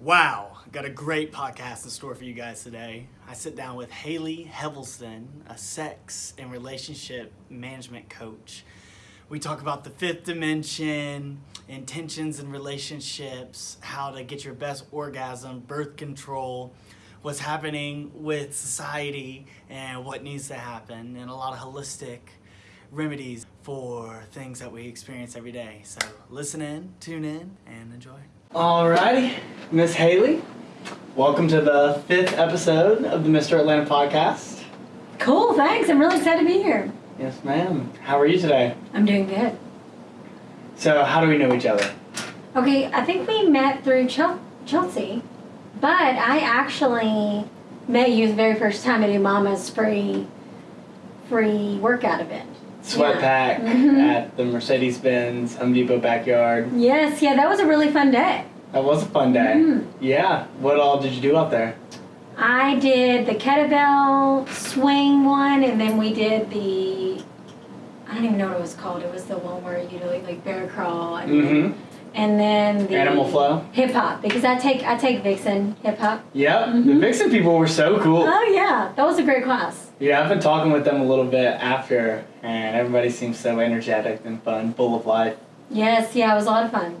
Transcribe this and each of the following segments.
Wow, got a great podcast in store for you guys today. I sit down with Haley Hevelston, a sex and relationship management coach. We talk about the fifth dimension, intentions and relationships, how to get your best orgasm, birth control, what's happening with society, and what needs to happen, and a lot of holistic remedies for things that we experience every day. So listen in, tune in, and enjoy. Alrighty, Miss Haley, welcome to the fifth episode of the Mr. Atlanta podcast. Cool, thanks. I'm really excited to be here. Yes, ma'am. How are you today? I'm doing good. So, how do we know each other? Okay, I think we met through Chel- Chelsea, but I actually met you the very first time at Mama's free free workout event. Sweat Yeah. pack Mhm. at the Mercedes Benz Home Depot backyard. Yes, yeah, that was a really fun day. That was a fun day. Mhm. Yeah. What all did you do out there? I did the kettlebell swing one, and then we did the I don't even know what it was called. It was the one where you do like, like bear crawl, and, Mm-hmm. And then the Animal flow. hip hop because I take I take Vixen hip hop. Yep. The Mhm. Vixen people were so cool. Oh yeah, that was a great class. Yeah, I've been talking with them a little bit after, and everybody seems so energetic and fun, full of life. Yes, yeah, it was a lot of fun.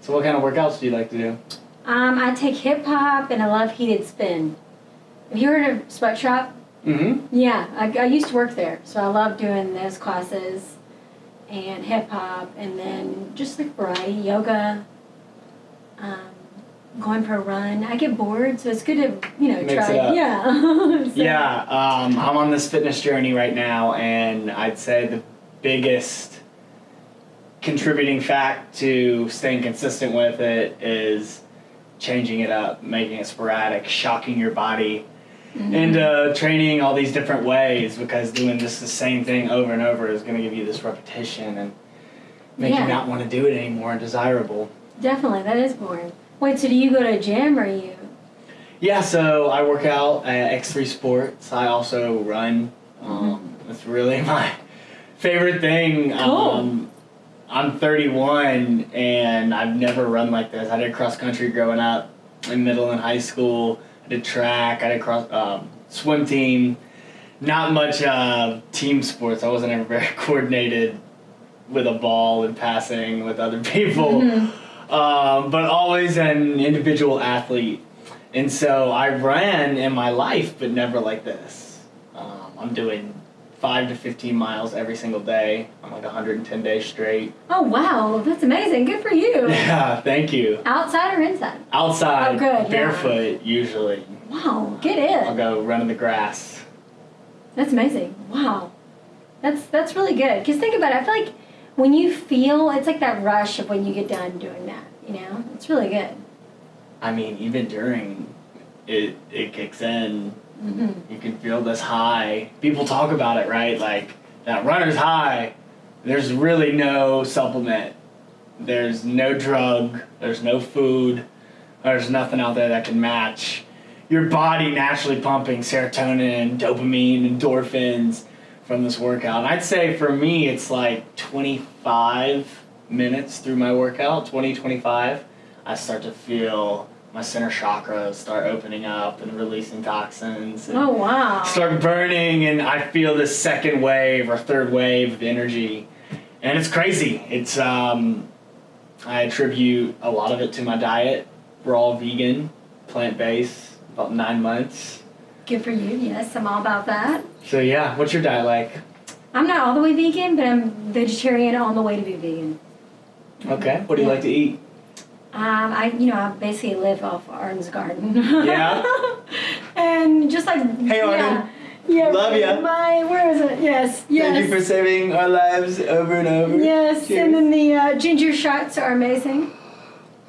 So, what kind of workouts do you like to do? Um, I take hip hop and I love heated spin. Have you heard of Sweatshop? Mm-hmm. Yeah, I, I used to work there, so I love doing those classes and hip hop, and then just like variety yoga. Um, going for a run. I get bored, so it's good to you know Mix try. Yeah. So- Yeah, um, I'm on this fitness journey right now, and I'd say the biggest contributing fact to staying consistent with it is changing it up, making it sporadic, shocking your body Mhm. into training all these different ways because doing just the same thing over and over is going to give you this repetition and make Yeah. you not want to do it anymore and desirable. Definitely, that is boring. Wait, so do you go to a gym or you? Yeah, so I work out at X3 Sports. I also run. Um, It's really my favorite thing. Cool. Um, I'm 31 and I've never run like this. I did cross country growing up in middle and high school. I did track. I did cross um, swim team. Not much uh, team sports. I wasn't ever very coordinated with a ball and passing with other people Mhm. um, but always an individual athlete. And so I ran in my life, but never like this. Um, I'm doing five to 15 miles every single day. I'm like 110 days straight. Oh wow, that's amazing. Good for you. Yeah, thank you. Outside or inside? Outside, Oh, good, yeah. barefoot usually. Wow, get I'll go run in the grass. That's amazing. Wow, that's that's really good. Cause think about it. I feel like when you feel, it's like that rush of when you get done doing that. You know, it's really good. I mean, even during it, it kicks in. Hmm You can feel this high. People talk about it, right? Like that runner's high. There's really no supplement. There's no drug. There's no food. There's nothing out there that can match your body naturally pumping serotonin, dopamine, endorphins from this workout. And I'd say for me, it's like 25 minutes through my workout, 20, 25. I start to feel my center chakras start opening up and releasing toxins. And Oh wow. start burning and I feel this second wave or third wave of energy. And it's crazy. It's um I attribute a lot of it to my diet. We're all vegan, plant based, about nine months. Good for you. Yes, I'm all about that. So yeah, what's your diet like? I'm not all the way vegan, but I'm vegetarian on the way to be vegan. Okay. What do you Yeah. like to eat? Um, I, you know, I basically live off Arden's garden. Yeah? and just like Hey, Arden. Yeah, yeah Love ya. My where is it? Yes, yes. Thank you for saving our lives over and over. Yes, Cheers. and then the uh, ginger shots are amazing.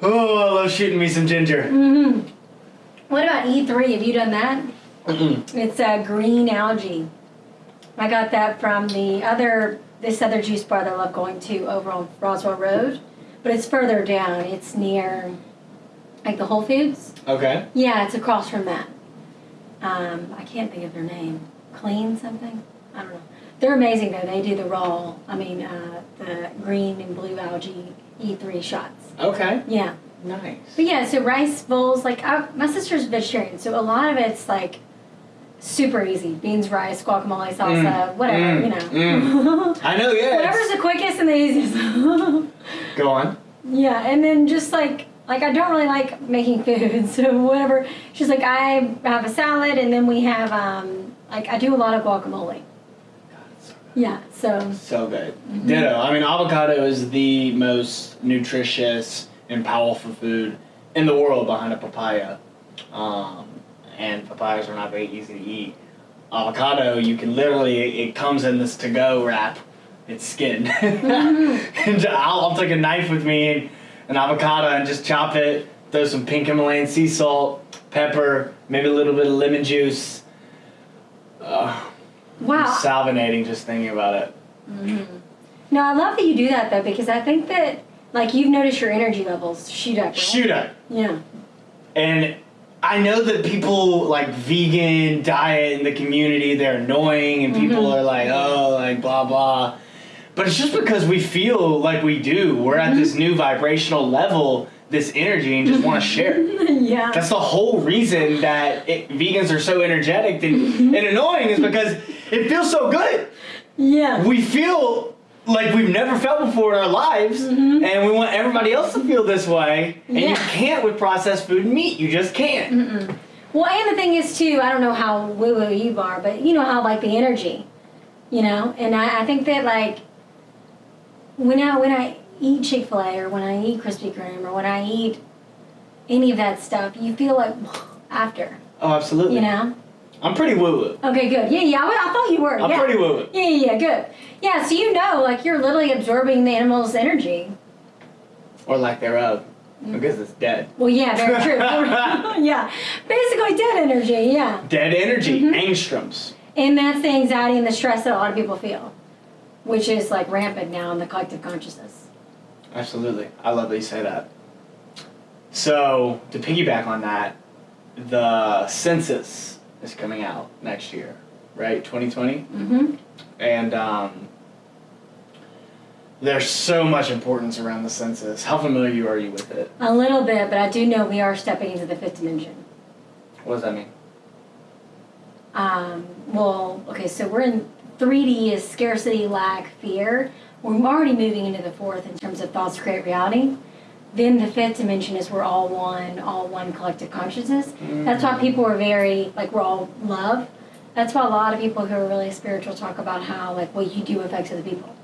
Oh, I love shooting me some ginger. Mm-hmm. What about E3? Have you done that? Mm-mm. It's uh, green algae. I got that from the other this other juice bar that I love going to over on Roswell Road, but it's further down. It's near like the Whole Foods. Okay. Yeah, it's across from that. Um, I can't think of their name. Clean something? I don't know. They're amazing though. They do the raw. I mean, uh, the green and blue algae E3 shots. Okay. Yeah, Nice. But yeah, so rice bowls, like I, my sister's vegetarian, so a lot of it's like super easy: beans, rice, guacamole, salsa, Mm, whatever, mm, you know. I know, yeah. Whatever's the quickest and the easiest. Go on. yeah, and then just like like I don't really like making food, so whatever. She's like, I have a salad, and then we have um like I do a lot of guacamole. Yeah, so So good. Ditto. I mean, avocado is the most nutritious and powerful food in the world behind a papaya. Um, and papayas are not very easy to eat. Avocado, you can literally, it comes in this to go wrap. It's skinned. and I'll, I'll take a knife with me and an avocado and just chop it, throw some pink Himalayan sea salt, pepper, maybe a little bit of lemon juice. Uh, wow. salivating just thinking about it. No, I love that you do that though because I think that like you've noticed your energy levels shoot up. Right? Shoot up. Yeah. And I know that people like vegan diet in the community, they're annoying and people Mhm. are like, oh, like blah blah. But it's just because we feel like we do. We're at this new vibrational level, this energy, and just want to share. yeah. That's the whole reason that it, vegans are so energetic and, and annoying is because it feels so good. yeah. We feel like we've never felt before in our lives, mm-hmm. and we want everybody else to feel this way. And you can't with processed food and meat. You just can't. Well, and the thing is too, I don't know how woo woo you are, but you know how like the energy, you know, and I, I think that like when I when I eat Chick Fil A or when I eat Krispy Kreme or when I eat any of that stuff, you feel like after, Oh, absolutely. you know. I'm pretty woo woo. Okay, good. Yeah, yeah. I, I thought you were. I'm yeah. pretty woo woo. Yeah, yeah, yeah, good. Yeah, so you know, like you're literally absorbing the animal's energy. Or lack thereof. Mm. Because it's dead. Well, yeah, very true. yeah, basically dead energy. Yeah, Dead energy. Mhm. Angstroms. and that's the anxiety and the stress that a lot of people feel, which is like rampant now in the collective consciousness. Absolutely. I love that you say that. So, to piggyback on that, the census is coming out next year, right? 2020? Mm-hmm. And um, there's so much importance around the census. How familiar are you with it? A little bit, but I do know we are stepping into the fifth dimension. What does that mean? Um, well, okay, so we're in 3D is scarcity, lack, fear. We're already moving into the fourth in terms of thoughts create reality. Then the fifth dimension is we're all one, all one collective consciousness. That's why people are very, like, we're all love. That's why a lot of people who are really spiritual talk about how, like, what you do affects other people.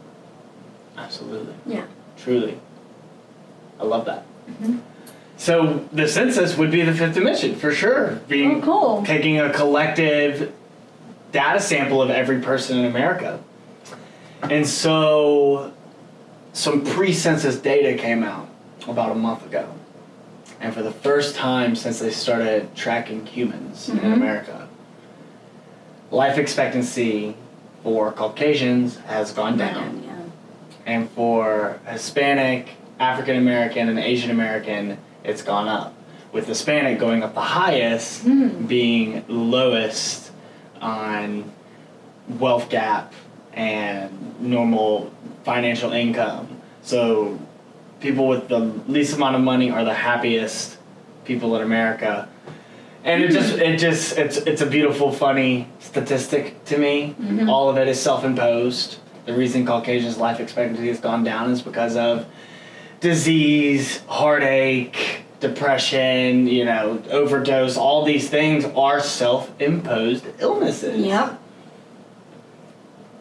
Absolutely. Yeah. Truly. I love that. Mhm. So the census would be the fifth dimension for sure. Being Oh, cool. taking a collective data sample of every person in America. And so some pre-census data came out about a month ago. And for the first time since they started tracking humans in Mhm. America, life expectancy for Caucasians has gone down Yeah. and for Hispanic, African American, and Asian American, it's gone up. With Hispanic going up the highest, Hmm. being lowest on wealth gap and normal financial income. So people with the least amount of money are the happiest people in America. And it just it just it's it's a beautiful funny statistic to me. Mhm. All of it is self-imposed. The reason Caucasians life expectancy has gone down is because of disease, heartache, depression, you know, overdose, all these things are self-imposed illnesses. Yep.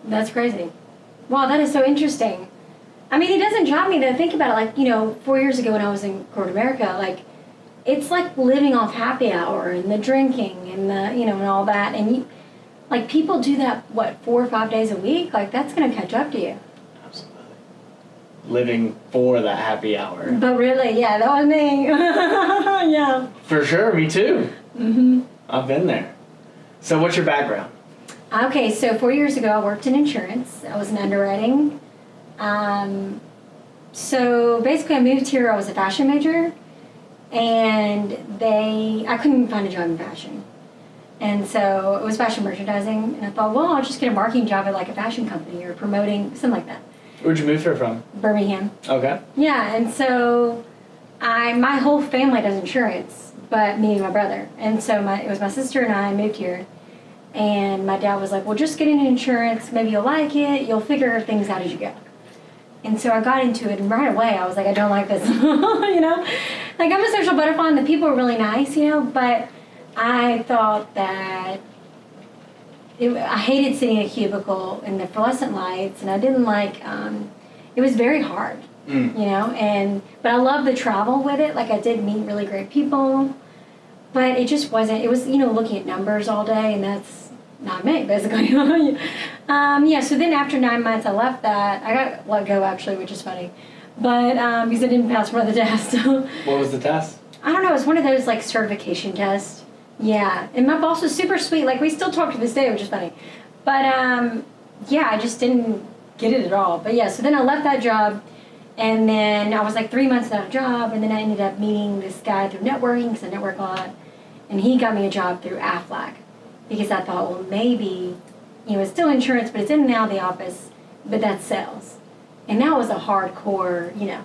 That's crazy. Wow, that is so interesting. I mean, it doesn't drive me to think about it. Like, you know, four years ago when I was in corporate America, like, it's like living off happy hour and the drinking and the, you know, and all that. And you, like, people do that, what, four or five days a week? Like, that's going to catch up to you. Absolutely. Living for that happy hour. But really, yeah, that was me. yeah. For sure, me too. Mm-hmm. I've been there. So what's your background? Okay, so four years ago, I worked in insurance. I was in underwriting. Um, so basically, I moved here. I was a fashion major, and they I couldn't find a job in fashion, and so it was fashion merchandising. And I thought, well, I'll just get a marketing job at like a fashion company or promoting something like that. Where'd you move here from? Birmingham. Okay. Yeah, and so I my whole family does insurance, but me and my brother. And so my it was my sister and I moved here. And my dad was like, "Well, just get into insurance. Maybe you'll like it. You'll figure things out as you go." And so I got into it, and right away I was like, "I don't like this." you know, like I'm a social butterfly, and the people are really nice, you know. But I thought that it, I hated sitting in a cubicle in the fluorescent lights, and I didn't like. Um, it was very hard, Mm. you know. And but I love the travel with it. Like I did meet really great people, but it just wasn't. It was you know looking at numbers all day, and that's not me basically. um, yeah. So then after nine months, I left that. I got let go actually, which is funny, but um, because I didn't pass one of the tests. What was the test? I don't know. It was one of those like certification tests. Yeah, and my boss was super sweet. Like we still talk to this day, which is funny. But um, yeah, I just didn't get it at all. But yeah, so then I left that job, and then I was like three months without a job, and then I ended up meeting this guy through networking because I network a lot, and he got me a job through Aflac because I thought, well, maybe you know it's still insurance, but it's in and out of the office, but that's sales, and that was a hardcore, you know.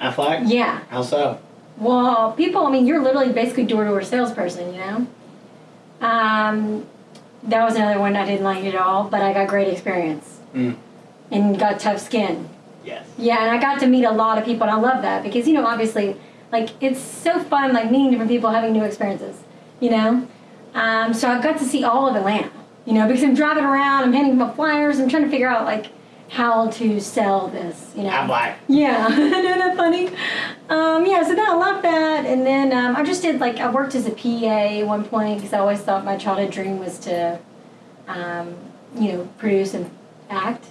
Aflac? Yeah, How so? well, people, I mean, you're literally basically door to door salesperson, you know? Um, that was another one I didn't like at all, but I got great experience Mm. and got tough skin. Yes. Yeah, and I got to meet a lot of people, and I love that because, you know, obviously, like, it's so fun, like, meeting different people, having new experiences, you know? Um, so I got to see all of Atlanta, you know, because I'm driving around, I'm handing out flyers, I'm trying to figure out, like, how to sell this, you know? Aflac. Yeah, isn't that funny? Um, yeah, so then I left that, and then um, I just did like I worked as a PA at one point because I always thought my childhood dream was to, um, you know, produce and act.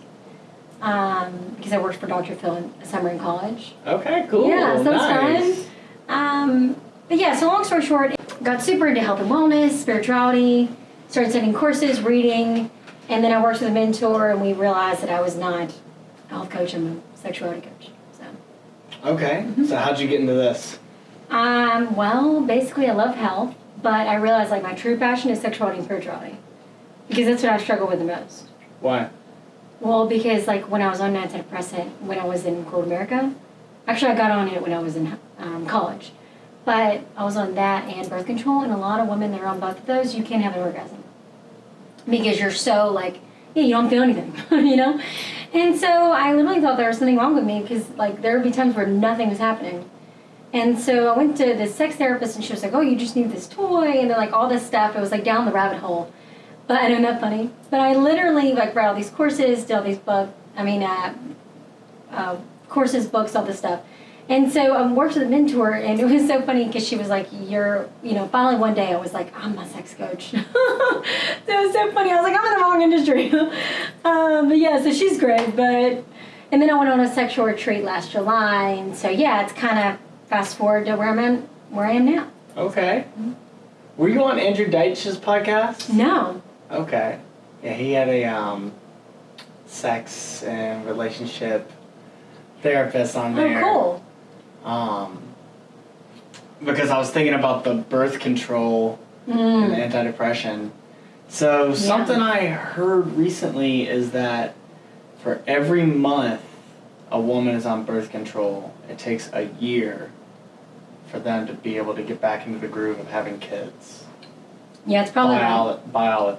Um, because I worked for Dr. Phil in summer in college. Okay, cool. Yeah, so that was nice. fun. Um, but yeah, so long story short, got super into health and wellness, spirituality, started taking courses, reading, and then I worked with a mentor, and we realized that I was not a health coach, I'm a sexuality coach. So, Okay, Mm-hmm. so how'd you get into this? um, well, basically, I love health, but I realized like my true passion is sexuality and spirituality because that's what I struggle with the most. Why? Well, because like when I was on antidepressant when I was in corporate America, actually I got on it when I was in um, college, but I was on that and birth control, and a lot of women that are on both of those, you can't have an orgasm because you're so like yeah, you don't feel anything, you know. And so I literally thought there was something wrong with me because like there would be times where nothing was happening. And so I went to the sex therapist, and she was like, "Oh, you just need this toy," and then like all this stuff. It was like down the rabbit hole. But I know that funny. But I literally like read all these courses, did all these books. I mean, uh, uh, courses, books, all this stuff. And so I um, worked with a mentor, and it was so funny because she was like, "You're," you know. Finally, one day I was like, "I'm a sex coach." so it was so funny. I was like, "I'm in the wrong industry." um, but yeah, so she's great. But and then I went on a sexual retreat last July, and so yeah, it's kind of fast forward to where I'm in, where I am now. Okay. Were you on Andrew Deitch's podcast? No. Okay. Yeah, he had a um, sex and relationship therapist on there. Oh, there. cool. Um, because I was thinking about the birth control Mm. and antidepressant. So something I heard recently is that for every month a woman is on birth control, it takes a year for them to be able to get back into the groove of having kids. Yeah, it's probably right. Bio,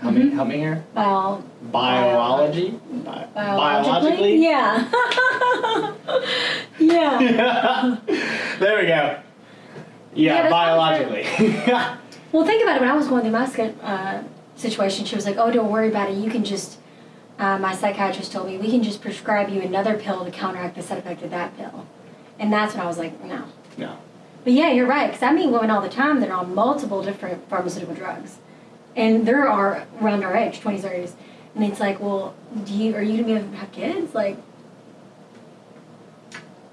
help me, Mhm. help me here. Bio, Biology, Bi- biologically. Yeah. yeah. there we go. Yeah, Yeah, biologically. Well, think about it. When I was going through my uh, situation, she was like, "Oh, don't worry about it. You can just." Uh, my psychiatrist told me we can just prescribe you another pill to counteract the side effect of that pill, and that's when I was like, "No." no. But yeah, you're right. Because I meet women all the time that are on multiple different pharmaceutical drugs, and they're around our age, twenties, thirties, and it's like, well, do you are you gonna be able to have kids? Like,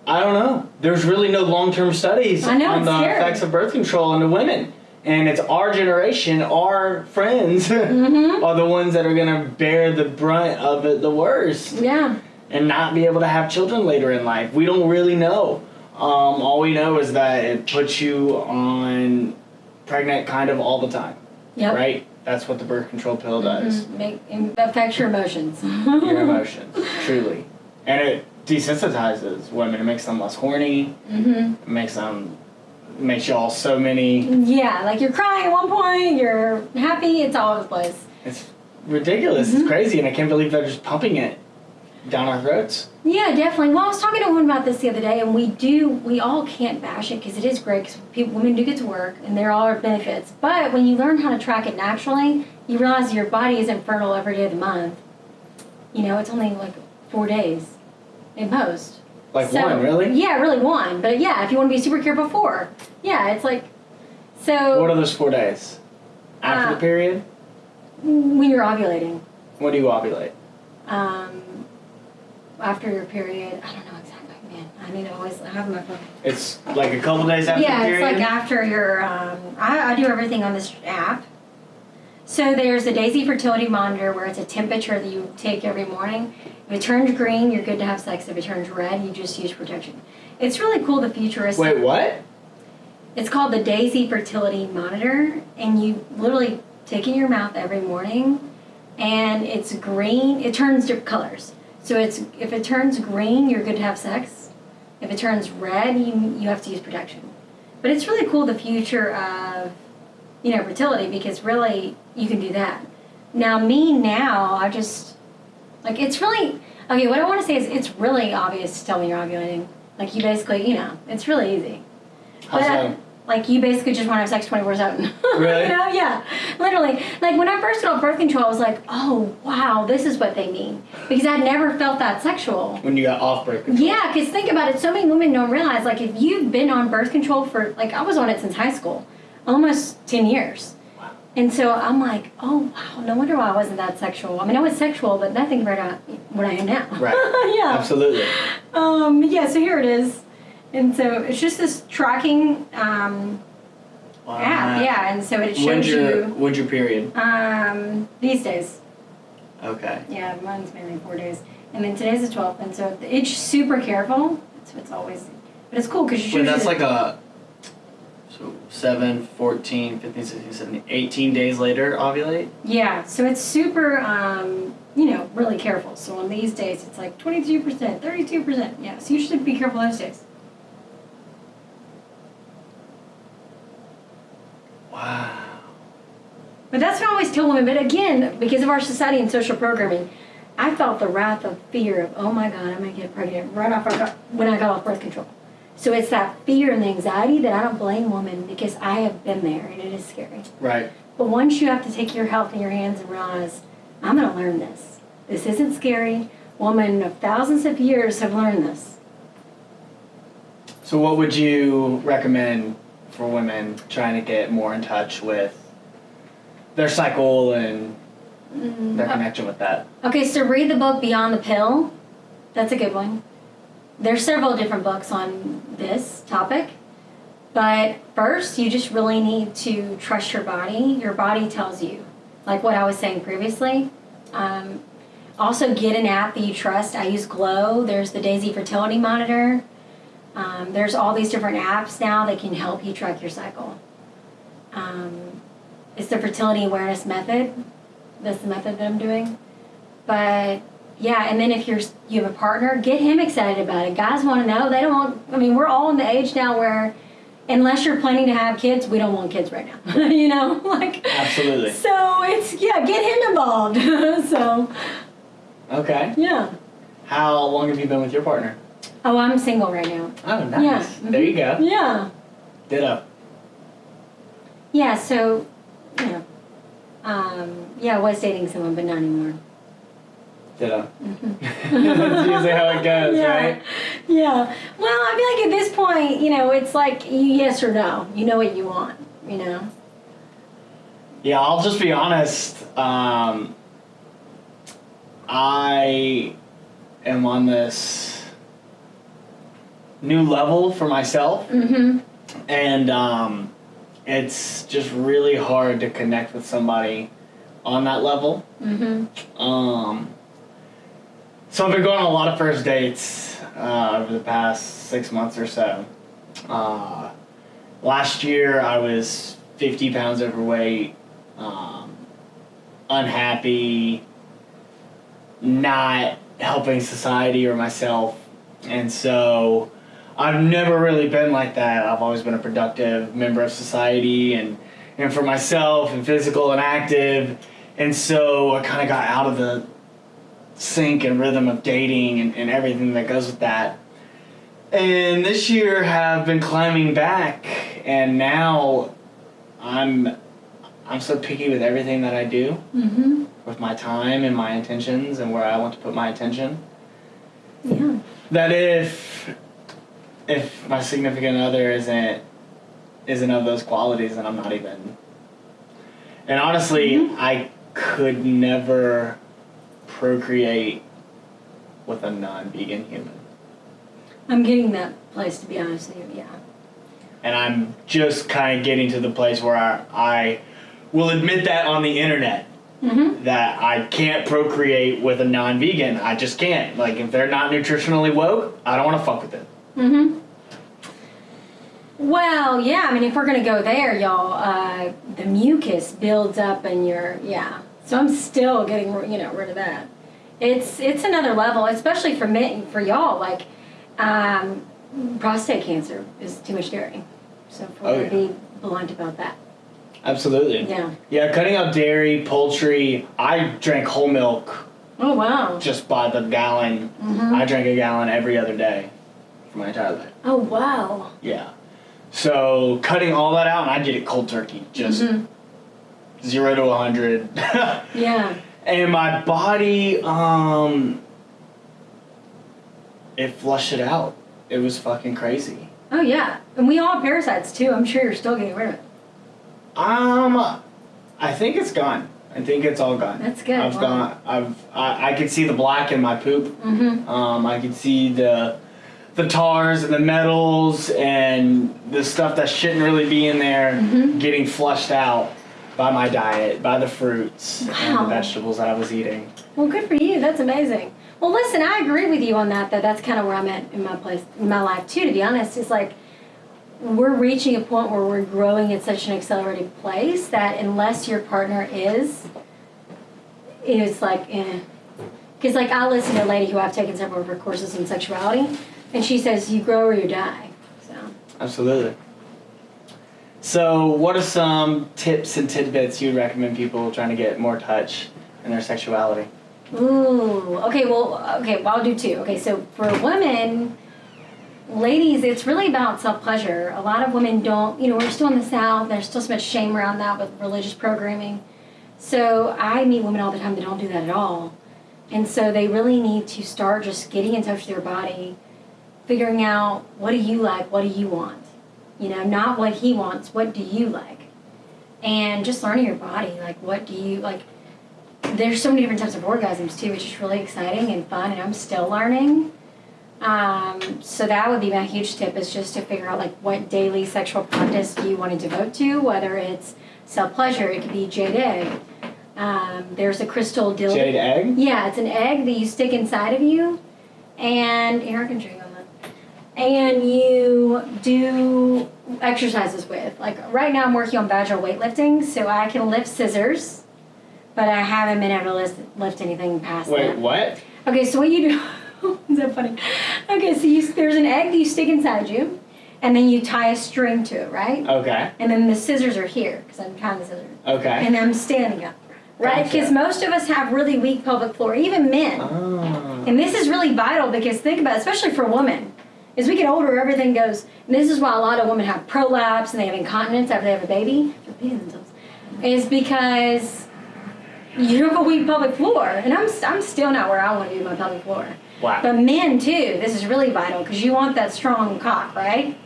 I don't know. There's really no long-term studies I know, on the scary. effects of birth control on the women. And it's our generation, our friends, Mhm. are the ones that are gonna bear the brunt of it the worst yeah, and not be able to have children later in life. We don't really know. Um, all we know is that it puts you on pregnant kind of all the time, yep. right? That's what the birth control pill does. Mhm. Make it affects your emotions. Your emotions, truly. And it desensitizes women. It makes them less horny. Mm-hmm. It makes them makes y'all so many. Yeah, like you're crying at one point, you're happy, it's all over the place. It's ridiculous. Mm-hmm. It's crazy, and I can't believe they're just pumping it down our throats. Yeah, definitely. Well, I was talking to a woman about this the other day, and we do, we all can't bash it because it is great because women do get to work and there are benefits. But when you learn how to track it naturally, you realize your body isn't fertile every day of the month. You know, it's only like four days in post. Like So- one, really? Yeah, really one. But yeah, if you want to be super careful, four. Yeah, it's like, so What are those four days? After Uh, the period? when you're ovulating, When do you ovulate? um, after your period, I don't know exactly, man. I need to always have my phone. It's like a couple days after yeah, the period. it's like after your. Um, I, I do everything on this app. So there's a Daysy fertility monitor where it's a temperature that you take every morning. If it turns green, you're good to have sex. If it turns red, you just use protection. It's really cool. The futuristic. Wait, what? It's called the Daysy Fertility Monitor, and you literally take it in your mouth every morning, and it's green. It turns different colors. So it's if it turns green, you're good to have sex. If it turns red, you you have to use protection. But it's really cool the future of you know fertility because really you can do that. Now me now I just like it's really okay. What I want to say is it's really obvious to tell when you're ovulating. Like you basically you know it's really easy. How But, so? Like you basically just want to have sex twenty four seven. Really? you know? Yeah. Literally. Like when I first got birth control, I was like, oh wow, this is what they mean because I'd never felt that sexual. When you got off birth control. Yeah, because think about it. So many women don't realize like if you've been on birth control for like I was on it since high school, almost ten years. Wow. And so I'm like, oh wow, no wonder why I wasn't that sexual. I mean, I was sexual, but nothing to what I am now. Right. yeah. Absolutely. Um, yeah, so here it is. And so it's just this tracking um, Wow. app, yeah, and so it shows When's your you when's your period? um, these days. Okay. Yeah, mine's mainly four days. And then today's the 12th, and so it's super careful. So it's always, but it's cool because you Wait, that's like a so 7, 14, 15, 16, 17, 18 days later ovulate? Yeah, so it's super, um, you know, really careful. So on these days, it's like 22%, 32%. Yeah, so you should be careful those days. Wow. But that's what I always tell women. But again, because of our society and social programming, I felt the wrath of fear of, oh my God, I'm going to get pregnant right off our, when I got off birth control. So it's that fear and the anxiety that I don't blame women because I have been there and it is scary. Right. But once you have to take your health in your hands and realize, I'm going to learn this. This isn't scary. Women of thousands of years have learned this. So what would you recommend for women trying to get more in touch with their cycle and their connection with that? Okay, so read the book Beyond the Pill. That's a good one. There's several different books on this topic. But first, you just really need to trust your body. Your body tells you, like what I was saying previously. Um, also, get an app that you trust. I use Glow. There's the Daysy Fertility Monitor. Um, there's all these different apps now that can help you track your cycle. Um, it's the fertility awareness method. That's the method that I'm doing. But yeah, and then if you're you have a partner, get him excited about it. Guys want to know. They don't want. I mean, we're all in the age now where, unless you're planning to have kids, we don't want kids right now. you know, like. Absolutely. So it's yeah, get him involved. so Okay. yeah. How long have you been with your partner? Oh, I'm single right now. Oh, nice. Yeah. There you go. Yeah. Ditto. Yeah. So, you know, um, yeah, I was dating someone, but not anymore. Ditto. Mhm. That's usually how it goes, yeah. right? Yeah. Well, I feel like at this point, you know, it's like yes or no. You know what you want. You know. Yeah, I'll just be honest. Um, I am on this new level for myself, Mm-hmm. and um, it's just really hard to connect with somebody on that level. Mm-hmm. Um, so I've been going on a lot of first dates uh, over the past six months or so. Uh, last year I was 50 pounds overweight, um, unhappy, not helping society or myself And so I've never really been like that. I've always been a productive member of society and, and for myself and physical and active. And so I kind of got out of the sync and rhythm of dating and, and everything that goes with that. And this year have been climbing back and now I'm I'm so picky with everything that I do Mm-hmm. with my time and my intentions and where I want to put my attention. Yeah. That if if my significant other isn't isn't of those qualities, then I'm not even. And honestly, Mhm. I could never procreate with a non-vegan human. I'm getting that place to be honest with you. Yeah. And I'm just kind of getting to the place where I, I will admit that on the internet. Mm-hmm. that I can't procreate with a non-vegan. I just can't. Like if they're not nutritionally woke, I don't want to fuck with them. Mm-hmm. Well, yeah. I mean, if we're gonna go there, y'all, uh, the mucus builds up in your yeah. So I'm still getting you know rid of that. It's it's another level, especially for me for y'all. Like, um, prostate cancer is too much dairy. So we're Oh, yeah. be blunt about that, Absolutely. yeah. Yeah, cutting out dairy, poultry. I drank whole milk Oh wow. just by the gallon. Mm-hmm. I drank a gallon every other day for my entire life. Oh wow. Yeah. So cutting all that out, and I did it cold turkey, just Mhm. zero to a hundred. Yeah. and my body, um, it flushed it out. It was fucking crazy. Oh yeah. And we all have parasites too. I'm sure you're still getting rid of it. Um, I think it's gone. I think it's all gone. That's good. I've Wow. gone. I've. I, I could see the black in my poop. Mm-hmm. Um, I could see the the tars and the metals and the stuff that shouldn't really be in there Mhm. getting flushed out by my diet, by the fruits and the vegetables that I was eating. Well, good for you. That's amazing. Well, listen, I agree with you on that. That that's kind of where I'm at in my place, in my life too. To be honest, it's like we're reaching a point where we're growing at such an accelerated place that unless your partner is, it's like, eh. Because like I listen to a lady who I've taken several of her courses in sexuality, and she says you grow or you die. So Absolutely. So, what are some tips and tidbits you'd recommend people trying to get more touch in their sexuality? Ooh, okay, well, okay, well, I'll do two. Okay, so for women, ladies, it's really about self pleasure. A lot of women don't, you know, we're still in the South, there's still so much shame around that with religious programming. So I meet women all the time that don't do that at all. And so they really need to start just getting in touch with their body, figuring out what do you like, what do you want? You know, not what he wants, what do you like? And just learning your body, like what do you like there's so many different types of orgasms too, which is really exciting and fun, and I'm still learning. Um, so that would be my huge tip is just to figure out like what daily sexual practice do you want to devote to, whether it's self pleasure, it could be jade egg. Um, there's a crystal dildo. Jade egg? Yeah, it's an egg that you stick inside of you, and I can drink. And you do exercises with. Like right now, I'm working on vaginal weightlifting, so I can lift scissors, but I haven't been able to lift, lift anything past Wait, that. what? Okay, so what you do? is that funny? Okay, so you, there's an egg that you stick inside you, and then you tie a string to it, right? Okay. And then the scissors are here because I'm tying the scissors, Okay. and I'm standing up, right? Gotcha. Because most of us have really weak pelvic floor, even men. Oh. And this is really vital because think about, it, especially for women, as we get older, everything goes. And this is why a lot of women have prolapse and they have incontinence after they have a baby. They're peeing themselves. Is because you have a weak pelvic floor, and I'm I'm still not where I want to be with my pelvic floor. Wow. But men too, this is really vital because you want that strong cock, right?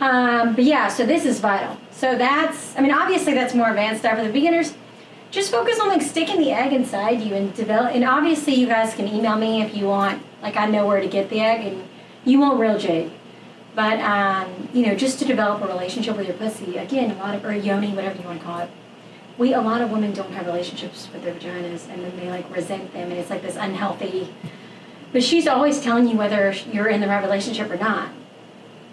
Um, but yeah, so this is vital. So that's, I mean, obviously that's more advanced stuff for the beginners. Just focus on like sticking the egg inside you and develop. And obviously, you guys can email me if you want. Like I know where to get the egg, and you want real jade. But um, you know, just to develop a relationship with your pussy. Again, a lot of or yoni, whatever you want to call it. We a lot of women don't have relationships with their vaginas, and then they like resent them, and it's like this unhealthy. But she's always telling you whether you're in the right relationship or not.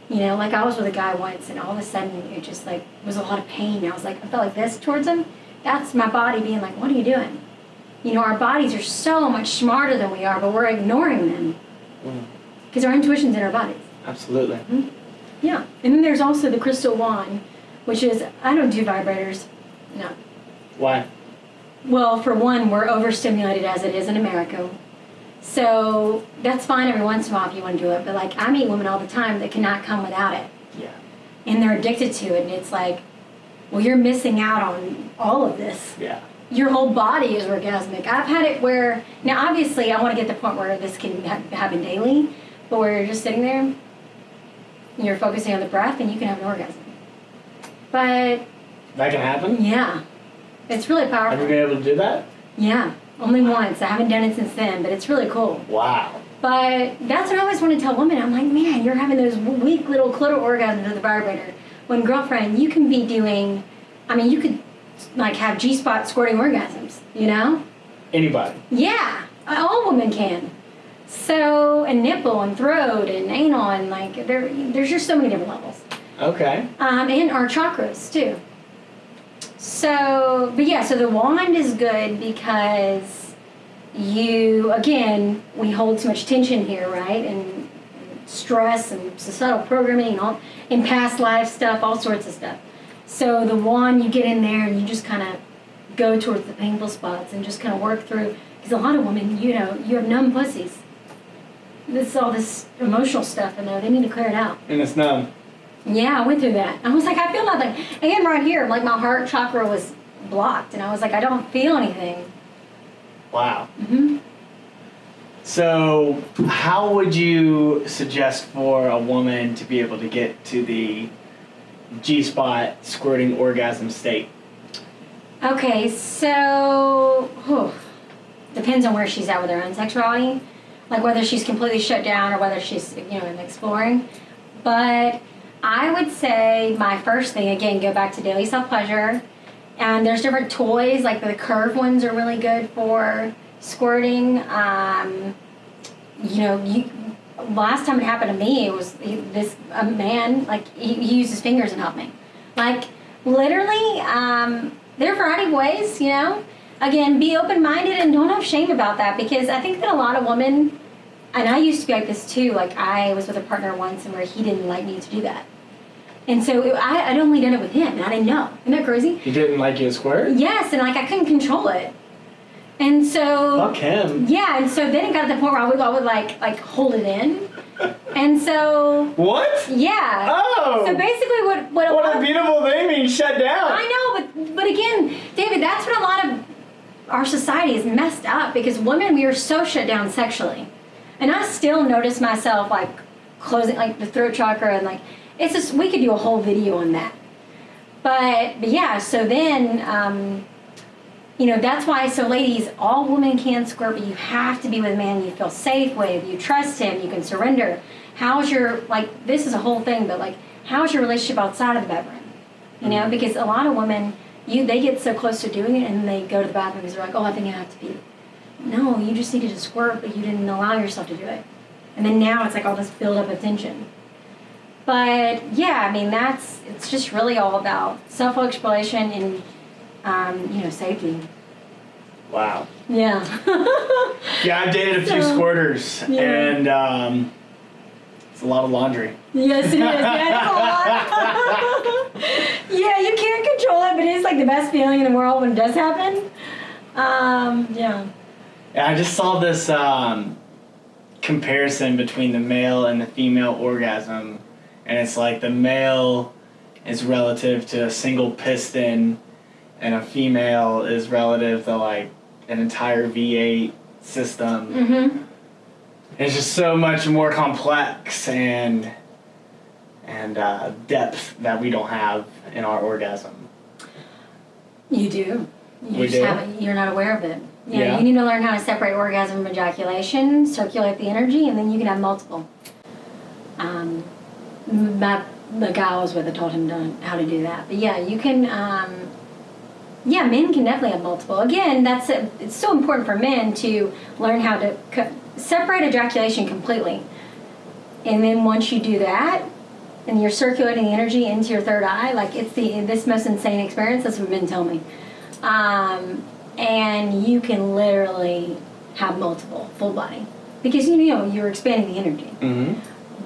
You know, like I was with a guy once, and all of a sudden it just like was a lot of pain. I was like, I felt like this towards him. That's my body being like, what are you doing? You know, our bodies are so much smarter than we are, but we're ignoring them. Mm. Because our intuition's in our bodies. Absolutely. Hmm? Yeah, and then there's also the crystal wand, which is I don't do vibrators. No. Why? Well, for one, we're overstimulated as it is in America. So that's fine every once in a while if you want to do it. But like I meet women all the time that cannot come without it. Yeah. And they're addicted to it. And it's like, well, you're missing out on all of this. Yeah. Your whole body is orgasmic. I've had it where, now obviously I want to get to the point where this can ha- happen daily, but where you're just sitting there, you're focusing on the breath, and you can have an orgasm. But That can happen? yeah, it's really powerful. Have you been able to do that? Yeah, only once. I haven't done it since then, but it's really cool. Wow. But that's what I always want to tell women. I'm like, man, you're having those weak little clitoral orgasms with the vibrator. When girlfriend, you can be doing, I mean, you could like have G spot squirting orgasms, you know? Anybody. Yeah, all women can. So, and nipple and throat and anal and like there, there's just so many different levels. Okay. Um, and our chakras too. So, but yeah, so the wand is good because you, again, we hold so much tension here, right? And stress and societal programming and all, and past life stuff, all sorts of stuff. So the wand, you get in there and you just kind of go towards the painful spots and just kind of work through. Because a lot of women, you know, you have numb pussies. This is all this emotional stuff in there. They need to clear it out. And it's numb. Yeah, I went through that. I was like, I feel nothing. And right here, like my heart chakra was blocked, and I was like, I don't feel anything. Wow. hmm So, how would you suggest for a woman to be able to get to the G spot squirting orgasm state? Okay, so whew, depends on where she's at with her own sexuality, like whether she's completely shut down or whether she's you know in exploring. But I would say my first thing again, go back to daily self pleasure, and there's different toys like the curved ones are really good for squirting. Um, you know, you last time it happened to me, it was this a man like he, he used his fingers and helped me, like literally. Um, there are a variety of ways, you know. Again, be open minded and don't have shame about that because I think that a lot of women, and I used to be like this too. Like I was with a partner once and where he didn't like me to do that, and so it, I I'd only done it with him and I didn't know. Isn't that crazy? He didn't like you to squirt? Yes, and like I couldn't control it, and so Fuck him. yeah, and so then it got to the point where I would, I would like like hold it in, and so What? yeah. Oh! So basically, what what a lot what a beautiful thing being shut down. I know, but but again, David, that's what a lot of our society is messed up because women we are so shut down sexually, and I still notice myself like closing like the throat chakra and like it's just we could do a whole video on that, but but yeah, so then. Um, you know that's why so ladies all women can squirt but you have to be with a man. You feel safe with you trust him you can surrender. How's your like this is a whole thing but like how's your relationship outside of the bedroom? You know because a lot of women you they get so close to doing it and they go to the bathroom because they're like oh i think i have to pee. No you just needed to squirt but you didn't allow yourself to do it. And then now it's like all this build up of tension. But yeah i mean that's it's just really all about self-exploration and um, you know safety. Wow. yeah. Yeah, I've dated a few So- squirters, Yeah. and um, it's a lot of laundry. Yes, it is. Yeah, it's a lot. yeah, you can't control it, but it's like the best feeling in the world when it does happen. Um, yeah. And I just saw this um, comparison between the male and the female orgasm, and it's like the male is relative to a single piston, and a female is relative to like an entire V8 system. Mm-hmm. It's just so much more complex and and uh, depth that we don't have in our orgasm. You do. You We just do? haven't. You're not aware of it. Yeah, Yeah. You need to learn how to separate orgasm from ejaculation, circulate the energy, and then you can have multiple. Um, my the guy I was with, I told him to, how to do that. But yeah, you can. Um, yeah, men can definitely have multiple. Again, that's a, it's so important for men to learn how to separate ejaculation completely. And then once you do that, and you're circulating the energy into your third eye, like it's the this most insane experience. That's what men tell me. Um, and you can literally have multiple full body. because you know you're expanding the energy. Mm-hmm.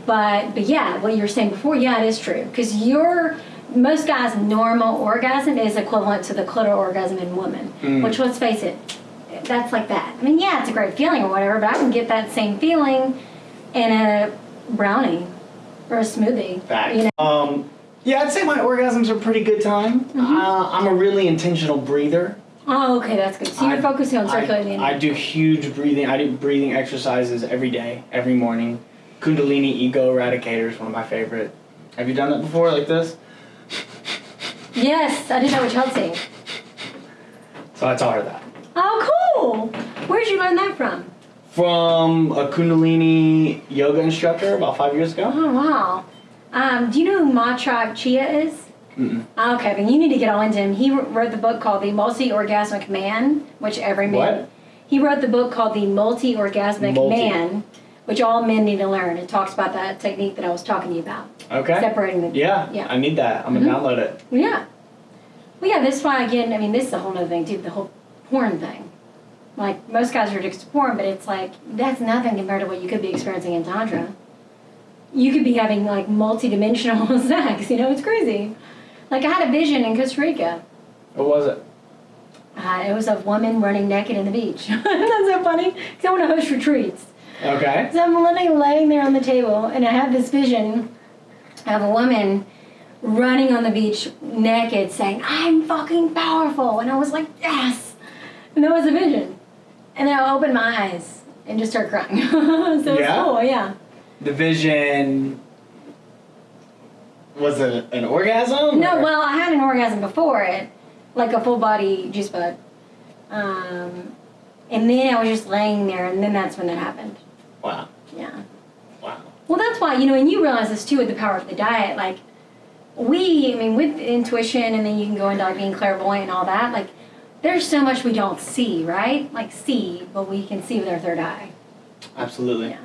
But but yeah, what you were saying before, yeah, it is true because your most guys' normal orgasm is equivalent to the clitoral orgasm in women. Mm. Which let's face it, that's like that. I mean, yeah, it's a great feeling or whatever, but I can get that same feeling in a brownie or a smoothie. Fact. You know? Um, yeah, I'd say my orgasms are pretty good time. Mm-hmm. Uh, I'm a really intentional breather. Oh, okay, that's good. So you're I- focusing on I- circulating. I, do huge breathing. I do breathing exercises every day, every morning. Kundalini Ego Eradicator is one of my favorite. Have you done that before, like this? Yes, I didn't know that with Chelsea. So I taught her that. Oh, cool. Where'd you learn that from? From a Kundalini yoga instructor about five years ago. Oh, wow. Um, do you know who Mantak Chia is? Mm-mm. Okay, then you need to get all into him. He wrote the book called The Multi Orgasmic Man, which every man. What? He wrote the book called The Multi Orgasmic Multi. Man, which all men need to learn. It talks about that technique that I was talking to you about, Okay. separating the. Yeah, Yeah. I need that. I'm gonna Mhm. download it. Yeah. Well, yeah, this is why, again, I mean, this is a whole other thing, too, the whole porn thing. Like, most guys are addicted to porn, but it's like, that's nothing compared to what you could be experiencing in Tantra. You could be having, like, multi-dimensional sex, you know, it's crazy. Like, I had a vision in Costa Rica. What was it? Uh, it was a woman running naked in the beach. That's so funny, because I want to host retreats. Okay. So I'm literally laying there on the table, and I have this vision of a woman running on the beach naked, saying, "I'm fucking powerful," and I was like, "Yes!" And that was a vision. And then I opened my eyes and just started crying. so Yeah? cool, yeah. The vision. Was it an orgasm? No, or- well, I had an orgasm before it, like a full body juice bud. Um, and then I was just laying there, and then that's when that happened. Wow. Yeah. Wow. Well, that's why, you know, and you realize this too with the power of the diet. Like, we, I mean, with intuition, and then you can go into like being clairvoyant and all that, like, there's so much we don't see, right? Like, see, but we can see with our third eye. Absolutely. Yeah.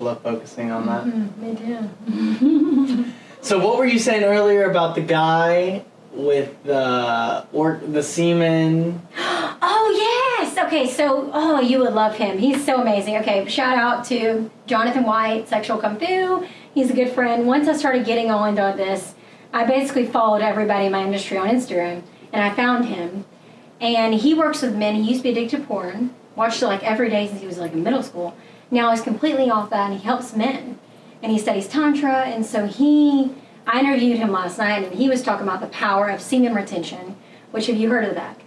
Love focusing on that. Mm, me too. So what were you saying earlier about the guy with the or the semen? oh, yes! Okay, so, oh, you would love him. He's so amazing. Okay, shout out to Jonathan White, Sexual Kung Fu. He's a good friend. Once I started getting all into this, I basically followed everybody in my industry on Instagram, and I found him. And he works with men. He used to be addicted to porn. Watched it like every day since he was like in middle school. Now he's completely off that, and he helps men. And he studies tantra. And so he, I interviewed him last night, and he was talking about the power of semen retention. Which have you heard of that?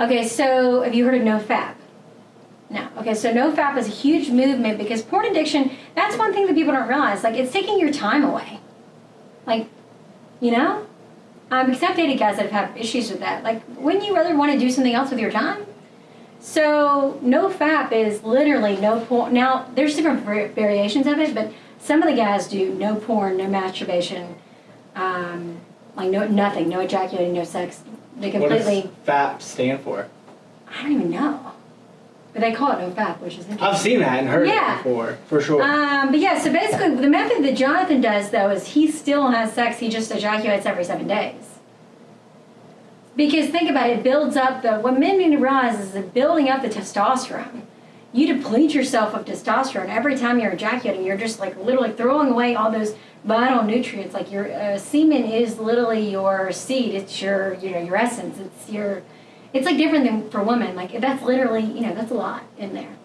Okay, so have you heard of NoFap? No. Okay, so NoFap is a huge movement because porn addiction, that's one thing that people don't realize. Like, it's taking your time away. Like, you know? Um, because I've dated guys that have had issues with that. Like, wouldn't you rather want to do something else with your time? So, NoFap is literally no porn. Now, there's different variations of it, but some of the guys do no porn, no masturbation, um, like no nothing, no ejaculating, no sex. They completely. What does FAP stand for? I don't even know. But they call it NoFap, which is interesting. I've seen that and heard Yeah. it before, for sure. Um, but yeah, so basically, the method that Jonathan does though is he still has sex. He just ejaculates every seven days. Because think about it, it builds up the what men need to realize is that building up the testosterone. You deplete yourself of testosterone every time you're ejaculating. You're just like literally throwing away all those vital nutrients. Like your uh, semen is literally your seed. It's your you know your essence. It's your. It's like different than for women. Like that's literally you know that's a lot in there.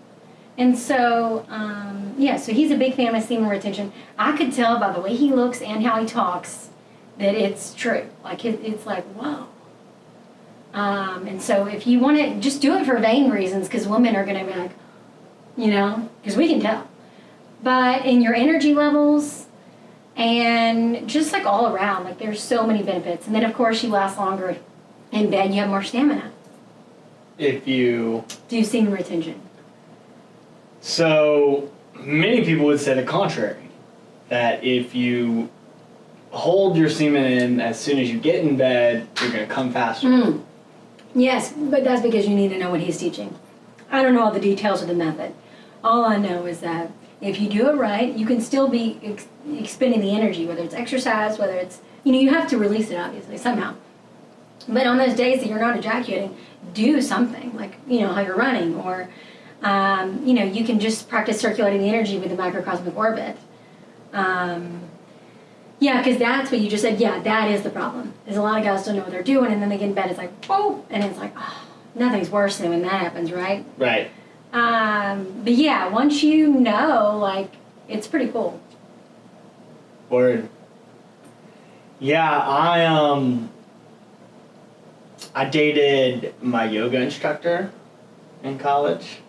And so, um, yeah, so he's a big fan of semen retention. I could tell by the way he looks and how he talks that it's true. Like, it, it's like, whoa. Um, and so, if you want to just do it for vain reasons, because women are going to be like, you know, because we can tell. But in your energy levels and just like all around, like, there's so many benefits. And then, of course, you last longer in bed, you have more stamina. if you Do semen retention. so many people would say the contrary. That if you hold your semen in as soon as you get in bed, you're gonna come faster. Mm. Yes, but that's because you need to know what he's teaching. I don't know all the details of the method. All I know is that if you do it right, you can still be ex- expending the energy, whether it's exercise, whether it's, you know, you have to release it obviously somehow. But on those days that you're not ejaculating, do something like, you know, how you're running or Um, you know, you can just practice circulating the energy with the microcosmic orbit. Um, yeah, because that's what you just said. Yeah, that is the problem. Is a lot of guys don't know what they're doing, and then they get in bed. It's like, whoa, and it's like, oh, nothing's worse than when that happens, right? Right. Um, but yeah, once you know, like, it's pretty cool. Word. Yeah, I um I dated my yoga instructor in college.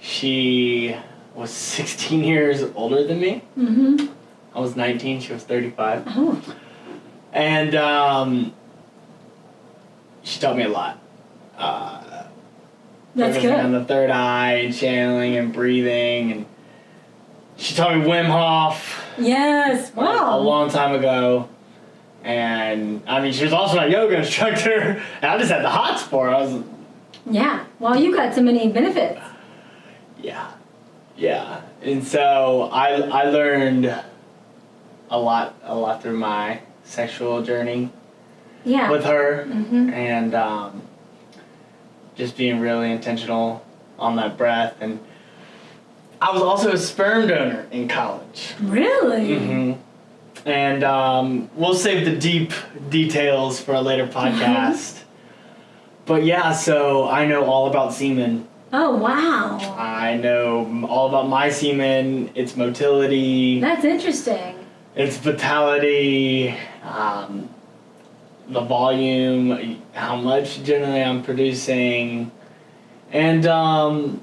She was 16 years older than me. Mm-hmm. I was 19, she was 35. Oh, And um she taught me a lot. Uh that's focusing on the third eye and channeling and breathing and she taught me Wim Hof Yes. wow. a Wow. long time ago. And I mean, she was also my yoga instructor. And I just had the hots for her. I was, Yeah. Well, you got so many benefits. yeah, yeah. And so I I learned a lot a lot through my sexual journey Yeah. with her, mm-hmm. and um, just being really intentional on that breath. And I was also a sperm donor in college. Really? Mm-hmm. And um, we'll save the deep details for a later podcast. but yeah, so I know all about semen. Oh wow. I know all about my semen, its motility, That's interesting. its vitality, um, the volume, how much generally I'm producing. And um,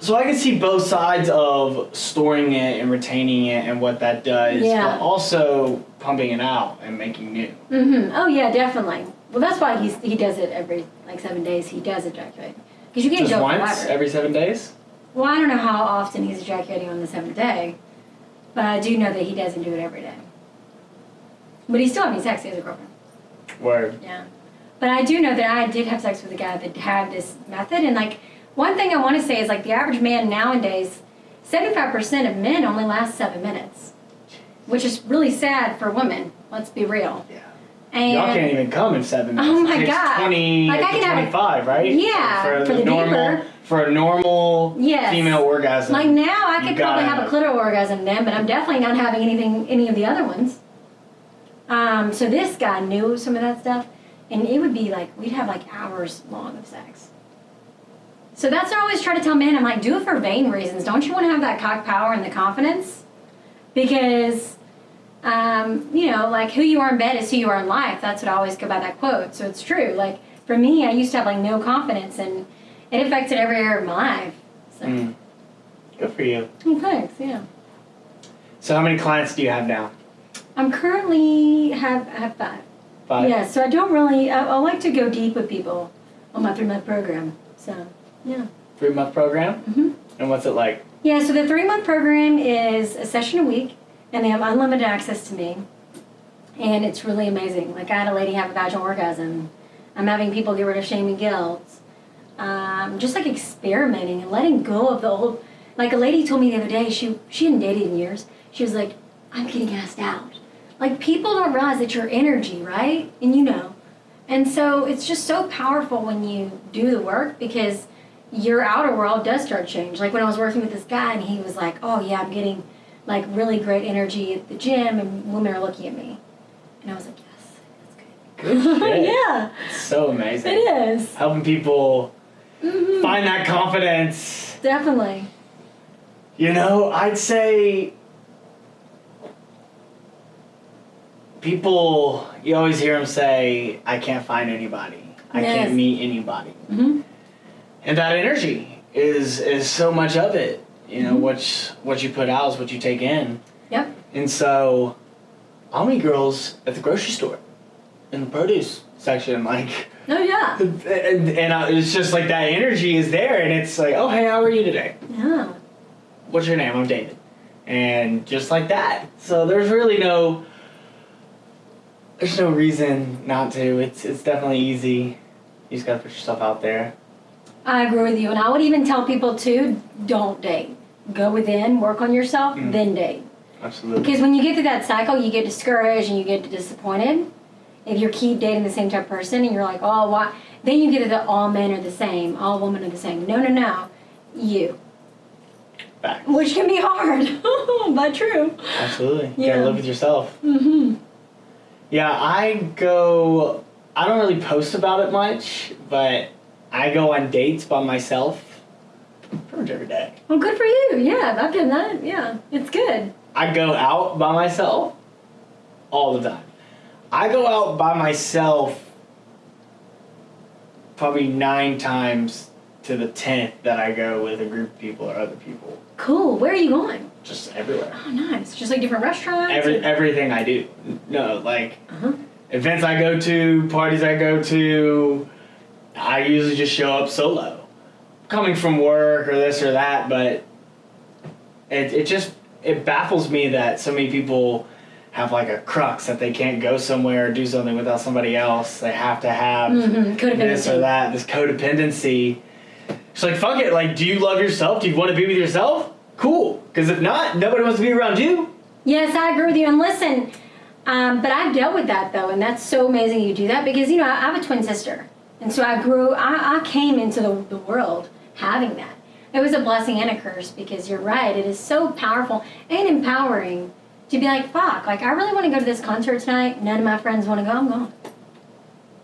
so I can see both sides of storing it and retaining it and what that does, Yeah. but also pumping it out and making new. Mm-hmm. Oh yeah, definitely. Well, that's why he's he does it every like seven days. He does ejaculate because you can't Just once every seven days? well, I don't know how often he's ejaculating on the seventh day, but I do know that he doesn't do it every day. But he's still having sex. He has a girlfriend. Word. Yeah. But I do know that I did have sex with a guy that had this method, and like one thing I want to say is like the average man nowadays, seventy-five percent of men only last seven minutes, which is really sad for women. Let's be real. Yeah. And Y'all can't even come in seven oh minutes. Oh my It takes God. 20 Like, I can have a- 25, right? Yeah, For, for the the normal, deeper. for a normal Yes. female orgasm. Like now, I could probably gotta have a clitoral orgasm then, but I'm definitely not having anything, any of the other ones. Um, so this guy knew some of that stuff, and it would be like we'd have like hours long of sex. So that's what I always try to tell men. I'm like, do it for vain reasons. Don't you want to have that cock power and the confidence? Because, um, you know, like who you are in bed is who you are in life. That's what I always go by that quote. So it's true. Like for me, I used to have like no confidence, and it affected every area of my life. So. Mm. Good for you. Oh, thanks. Yeah. So how many clients do you have now? I'm currently have have five. Five. Yeah. So I don't really. I, I like to go deep with people on my three month program. So yeah. Three month program. hmm And what's it like? Yeah. So the three month program is a session a week, and they have unlimited access to me, and it's really amazing. Like I had a lady have a vaginal orgasm. I'm having people get rid of shame and guilt. Um, just like experimenting and letting go of the old. Like a lady told me the other day, she she hadn't dated in years. She was like, "I'm getting asked out." Like people don't realize that your energy, right? And you know, and so it's just so powerful when you do the work because your outer world does start change. Like when I was working with this guy, and he was like, "Oh yeah, I'm getting like really great energy at the gym, and women are looking at me," and I was like, "Yes, that's good." shit. yeah, It's so amazing. it is. Helping people Mhm. find that confidence. Definitely. You know, I'd say people, you always hear them say, I can't find anybody. I Yes. can't meet anybody. hmm And that energy is is so much of it. You know, Mhm. what what you put out is what you take in. Yep. And so I'll meet girls at the grocery store in the produce section, like Oh yeah. and, and I, it's just like that energy is there and it's like, oh hey, how are you today? Yeah. what's your name? I'm David. And just like that. So there's really no there's no reason not to. It's it's definitely easy. You just gotta put yourself out there. I agree with you, and I would even tell people too: don't date. Go within, work on yourself, Mm. then date. Absolutely. Because when you get through that cycle, you get discouraged and you get disappointed. If you keep dating the same type of person and you're like, oh, why? then you get that all men are the same, all women are the same. No, no, no, you, Back. which can be hard, but true. Absolutely. You Yeah. gotta live with yourself. Mm-hmm. Yeah, I go. I don't really post about it much, but I go on dates by myself pretty much every day. Well, good for you. Yeah, I've done that. Yeah, it's good. I go out by myself all the time. I go out by myself probably nine times to the tenth that I go with a group of people or other people. Cool. Where are you going? Just everywhere. Oh, nice. Just like different restaurants. Every everything I do. No, like Uh-huh. events I go to, parties I go to, I usually just show up solo. Coming from work or this or that, but it it just it baffles me that so many people have like a crux that they can't go somewhere or do something without somebody else. They have to have Mhm, this or that, this codependency. It's like fuck it, like do you love yourself? Do you want to be with yourself? Cool. Because if not, nobody wants to be around you. Yes, I agree with you. And listen, um, but I've dealt with that though, and that's so amazing you do that because you know I, I have a twin sister, and so I grew. I, I came into the, the world having that. It was a blessing and a curse because you're right. It is so powerful and empowering to be like, fuck, like I really want to go to this concert tonight. None of my friends want to go. I'm going.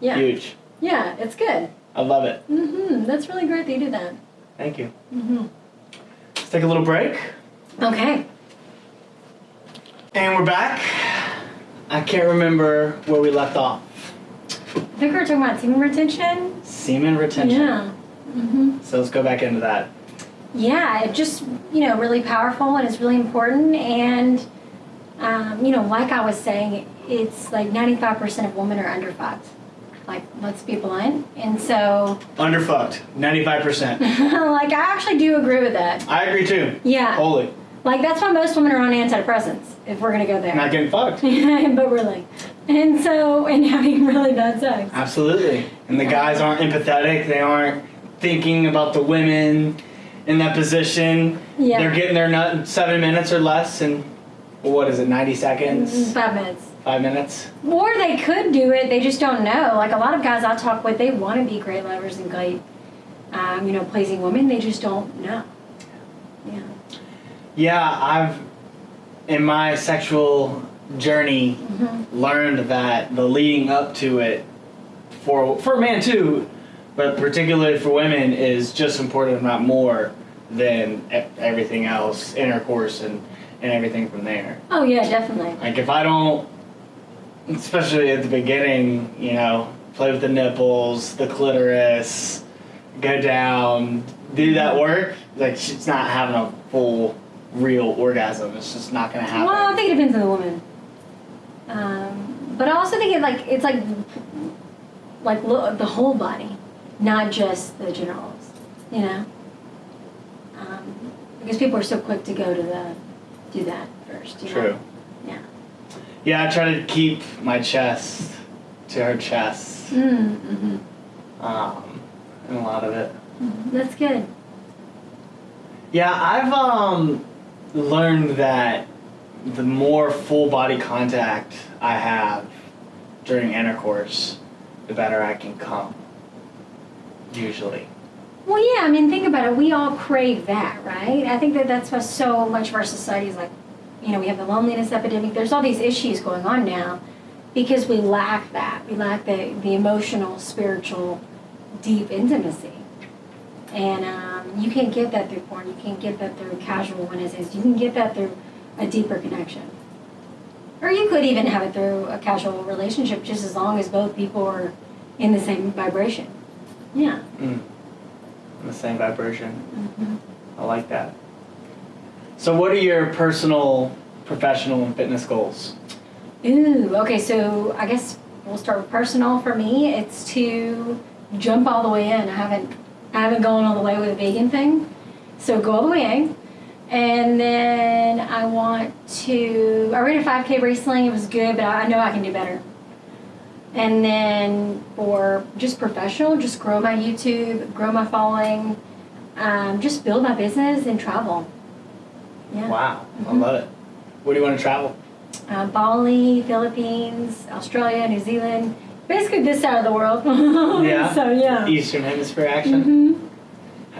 Yeah, Huge. yeah, it's good. I love it. hmm That's really great that you do that. Thank you. hmm Let's take a little break. Okay. And we're back. I can't remember where we left off. I think we were talking about semen retention. Semen retention. Yeah. hmm So let's go back into that. yeah, it just you know really powerful and it's really important and um, you know like I was saying, it's like ninety five percent of women are underfucked. Like let's be blunt, and so Underfucked. 95%. like I actually do agree with that. I agree too. Yeah, Holy. like that's why most women are on antidepressants if we're gonna go there. Not getting fucked. but really, and so and having really bad sex. Absolutely. And the guys aren't empathetic. They aren't thinking about the women in that position. Yeah. They're getting their nut in seven minutes or less. And what is it, 90 seconds? Five minutes. Five minutes? Or they could do it, they just don't know. Like a lot of guys I talk with, they want to be great lovers and great, um, you know, pleasing women. They just don't know. Yeah. Yeah, I've, in my sexual journey, hmm learned that the leading up to it for for a man too, but particularly for women is just important, if not more, than everything else, intercourse and and everything from there. Oh yeah, definitely. Like if I don't, especially at the beginning, you know, play with the nipples, the clitoris, go down, do that work, like she's not having a full real orgasm. It's just not gonna happen. Well, I think it depends on the woman. Um, but I also think it like it's like like lo- the whole body, not just the genitals. You know. Um, because people are so quick to go to the do that first. You True. Know? Yeah. I try to keep my chest to her chest. Mm-hmm. Um, and a lot of it. That's good. Yeah, I've um learned that the more full body contact I have during intercourse, the better I can come. Usually. Well, yeah, I mean, think about it. We all crave that, right? I think that that's why so much of our society is like, you know, we have the loneliness epidemic. There's all these issues going on now because we lack that. We lack the, the emotional, spiritual, deep intimacy. And um, you can't get that through porn. You can't get that through casual as. You can get that through a deeper connection. Or you could even have it through a casual relationship just as long as both people are in the same vibration. Yeah. Mm. The same vibration. hmm I like that. So, what are your personal, professional, and fitness goals? Ooh, okay, so I guess we'll start with personal. For me, it's to jump all the way in. I haven't I haven't gone all the way with the vegan thing. So go all the way in. And then I want to I ran a 5K recently, it was good, but I know I can do better. And then for just professional, just grow my YouTube, grow my following, um, just build my business and travel. Yeah. Wow, I Mhm. love it. Where do you want to travel? uh, Bali, Philippines, Australia, New Zealand. basically this side of the world. Yeah. so yeah. Eastern Hemisphere action. hmm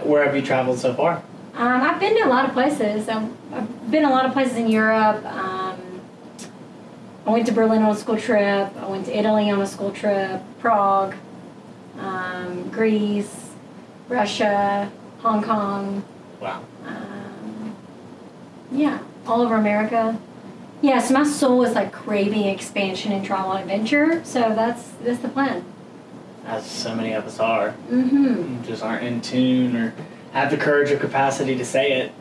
Where have you traveled so far? Um, I've been to a lot of places. I've, I've been a lot of places in Europe. Um, I went to Berlin on a school trip. I went to Italy on a school trip. Prague, um, Greece, Russia, Hong Kong. Wow. Yeah, all over America. Yes, my soul is like craving expansion and travel and adventure. So that's that's the plan. As so many of us are, Mm-hmm. just aren't in tune or have the courage or capacity to say it.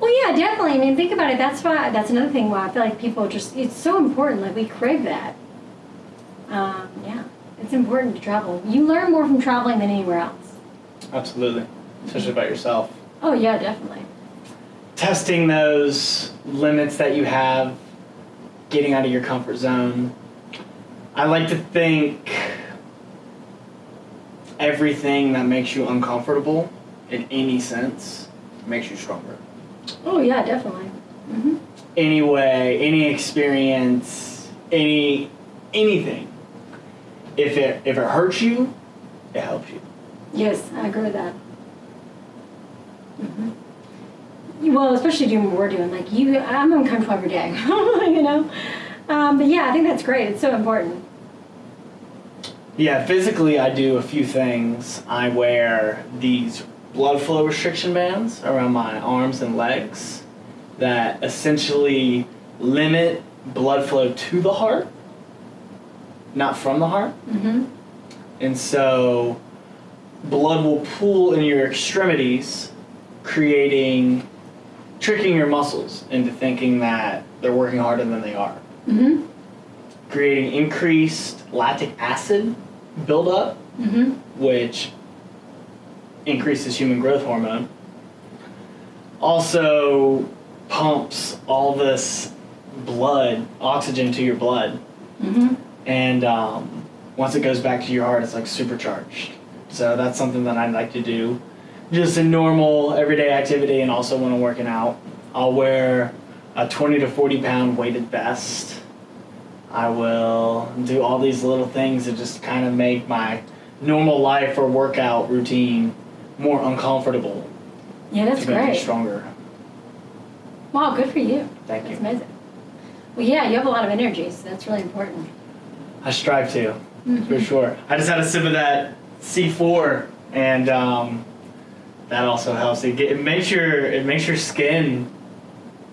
Well, yeah, definitely. I mean, think about it. That's why. That's another thing why I feel like people just. It's so important. Like we crave that. Um, yeah, it's important to travel. You learn more from traveling than anywhere else. Absolutely. Especially about yourself. Oh yeah, definitely. Testing those limits that you have, getting out of your comfort zone. I like to think everything that makes you uncomfortable in any sense makes you stronger. Oh yeah, definitely. hmm Any way, any experience, any anything. If it if it hurts you, it helps you. Yes, I agree with that. hmm Well, especially doing what we're doing. Like you, I'm uncomfortable every day. you know. Um, but yeah, I think that's great. It's so important. Yeah, physically, I do a few things. I wear these blood flow restriction bands around my arms and legs that essentially limit blood flow to the heart, not from the heart. hmm And so, blood will pool in your extremities, creating, tricking your muscles into thinking that they're working harder than they are. Hmm creating increased lactic acid buildup, hmm which increases human growth hormone. Also pumps all this blood, oxygen to your blood, hmm and um, once it goes back to your heart, it's like supercharged. So that's something that I like to do, just a normal everyday activity, and also when I'm working out. I'll wear a 20 to 40 pound weighted vest. I will do all these little things that just kind of make my normal life or workout routine more uncomfortable Yeah, that's to make great. stronger. Wow, good for you. Thank That's you. amazing. Well, yeah, you have a lot of energy, so that's really important. I strive to. for Mhm. sure. I just had a sip of that C4, and um, that also helps. It, get, it makes your it makes your skin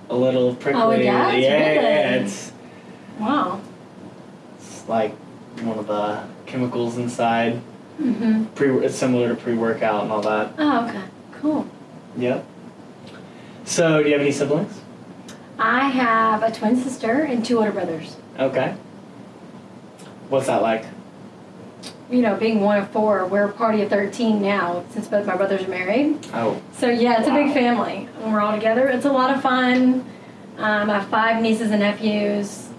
a little prickly. Oh, it does? Yeah, yeah, Really? yeah. It's, Wow. it's like one of the chemicals inside. hmm Pre, it's similar to pre-workout and all that. Oh, okay. Cool. Yep. So, do you have any siblings? I have a twin sister and two older brothers. Okay. What's that like? You know, being one of four, we're a party of 13 now since both my brothers are married. Oh, So, yeah, it's a big family. When we're all together, it's a lot of fun. Um, I have five nieces and nephews.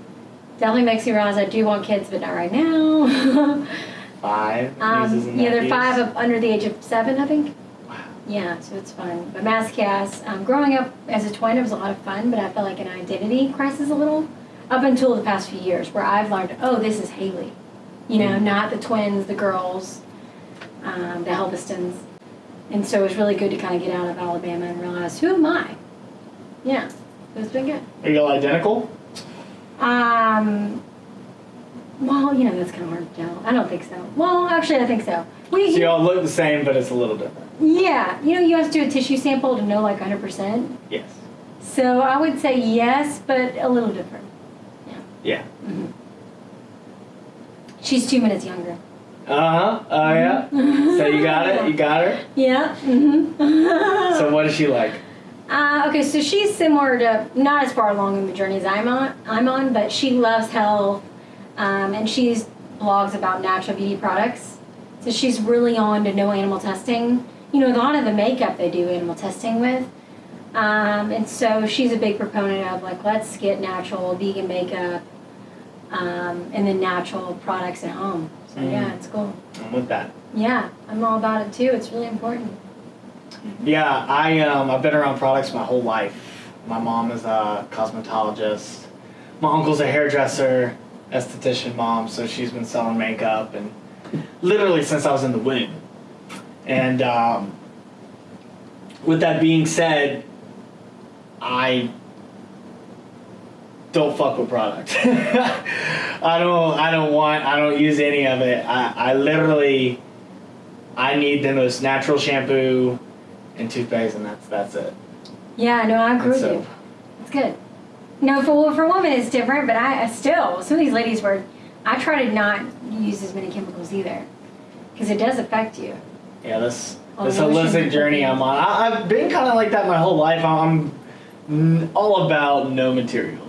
Definitely makes me realize I do want kids, but not right now. five um, nieces and yeah, they're five up under the age of seven, I think. Wow. Yeah, so it's fun. But Mass Cast, um, growing up as a twin, it was a lot of fun, but I felt like an identity crisis a little up until the past few years where I've learned, oh, this is Haley. You know, Mhm. not the twins, the girls, um, the Helvestons. And so it was really good to kind of get out of Alabama and realize, who am I? Yeah, it's been good. Are you all identical? Um, well, you know, that's kind of hard to tell. I don't think so. Well, actually, I think so. We, So you all look the same, but it's a little different. yeah, you know, you have to do a tissue sample to know like 100%. Yes. So I would say yes, but a little different. Yeah. hmm She's two minutes younger. Uh huh. Oh yeah. So you got it. You got her. Yeah. hmm So what is she like? Uh, okay, so she's similar to not as far along in the journey as I'm on. I'm on, but she loves health, um, and she blogs about natural beauty products. So she's really on to no animal testing. You know, a lot of the makeup they do animal testing with, um, and so she's a big proponent of like let's get natural vegan makeup, um, and then natural products at home. So yeah, Mhm. it's cool. I'm with that. Yeah, I'm all about it too. It's really important. Yeah, I um I've been around products my whole life. My mom is a cosmetologist. My uncle's a hairdresser. esthetician mom, so she's been selling makeup and literally since I was in the womb. And um, with that being said, I don't fuck with product. I don't. I don't want. I don't use any of it. I, I literally. I need the most natural shampoo and toothpaste, and that's that's it. Yeah, no, I agree And with so- you. It's good. No, for for women it's different, but I, I still some of these ladies were. I try to not use as many chemicals either, because it does affect you. Yeah, this Oh, this holistic journey. I'm on. I, I've been kind of like that my whole life. I'm all about no materials.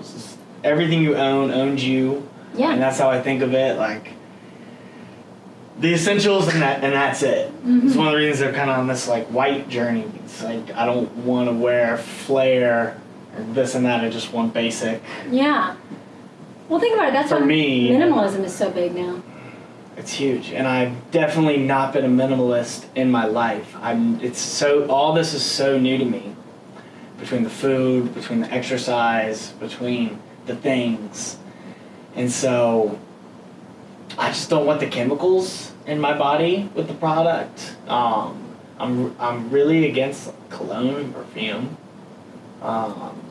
It's everything you own owns you, and that's how I think of it. Like the essentials, and that and that's it. It's Mhm. one of the reasons I'm kind of on this like white journey. It's like I don't want to wear flare or this and that. I just want basic. Yeah. Well, think about it. That's For why me- minimalism is so big now. It's huge, and I've definitely not been a minimalist in my life. I'm. It's so all this is so new to me. Between the food, between the exercise, between the things, and so I just don't want the chemicals in my body with the product. Um, I'm I'm really against cologne and perfume. Um,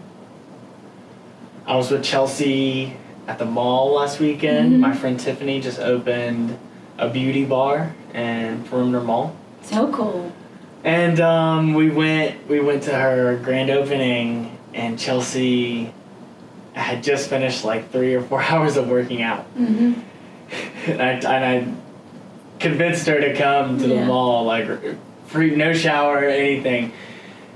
I was with Chelsea at the mall last weekend. Mhm. My friend Tiffany just opened a beauty bar in Perimeter Mall. So cool. And um, we went we went to her grand opening and Chelsea had just finished like three or four hours of working out. hmm And I, and I convinced her to come to the Yeah. mall, like free, no shower, or anything.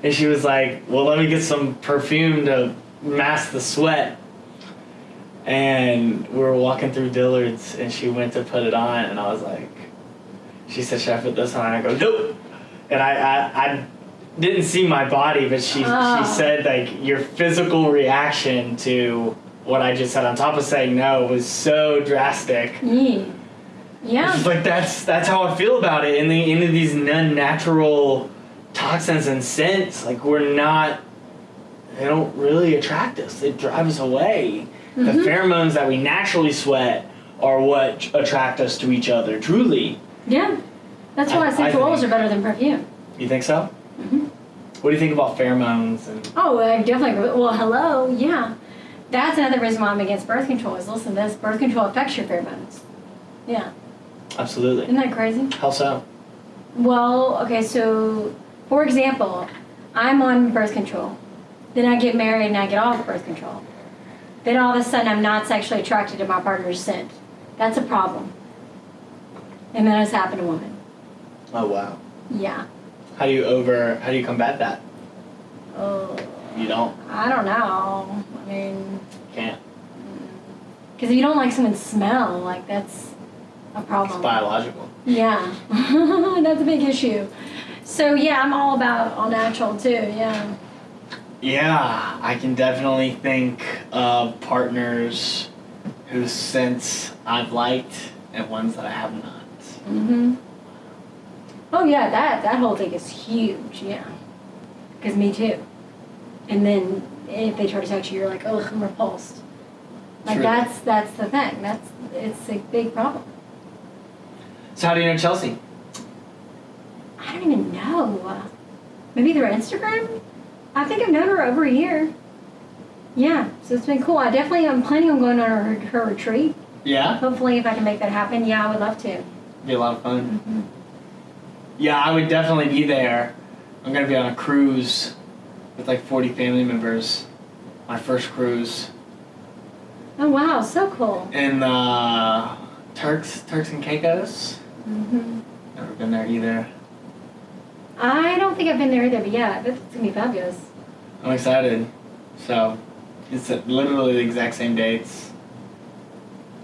And she was like, "Well, let me get some perfume to mask the sweat." And we were walking through Dillard's, and she went to put it on, and I was like, "She said, should I put this on?" And I go, "Nope." And I, I, I didn't see my body, but she, Oh. she said like your physical reaction to what I just said, on top of saying no, was so drastic. Yeah. Yeah. Like that's that's how I feel about it. In the into these unnatural toxins and scents, like we're not they don't really attract us. They drive us away. The Mhm. pheromones that we naturally sweat are what attract us to each other. Truly, Yeah. That's why I- I essential oils are better than perfume. you think so? What do you think about pheromones and Oh, I definitely. Well, hello. Yeah. That's another reason why I'm against birth control is listen, this birth control affects your pheromones. Yeah. absolutely? Isn't that crazy? How so? Well, okay, so for example, I'm on birth control. Then I get married and I get off birth control. Then all of a sudden I'm not sexually attracted to my partner's scent. That's a problem. And that has happened to women. Oh wow. Yeah. How do you over? How do you combat that? Oh, You don't. I don't know. I mean, Can't. because if you don't like someone's smell, like that's a problem. It's biological. Yeah, that's a big issue. So yeah, I'm all about all natural too. Yeah. Yeah, I can definitely think of partners whose scents I've liked and ones that I have not. Mhm. Oh yeah, that that whole thing is huge. Yeah. Because me too. And then if they try to touch you, you're like, oh, I'm repulsed. Like True. that's that's the thing. That's it's a big problem. So how do you know Chelsea? I don't even know. Maybe through Instagram. I think I've known her over a year. Yeah, so it's been cool. I definitely am planning on going on her, her retreat. Yeah, Hopefully, if I can make that happen, yeah, I would love to. be a lot of fun. Mhm. Yeah, I would definitely be there. I'm gonna be on a cruise with like 40 family members. My first cruise Oh wow, so cool. in uh, Turks, Turks and Caicos. hmm Never been there either. I don't think I've been there either, but yeah, that's gonna be fabulous. I'm excited. So, it's literally the exact same dates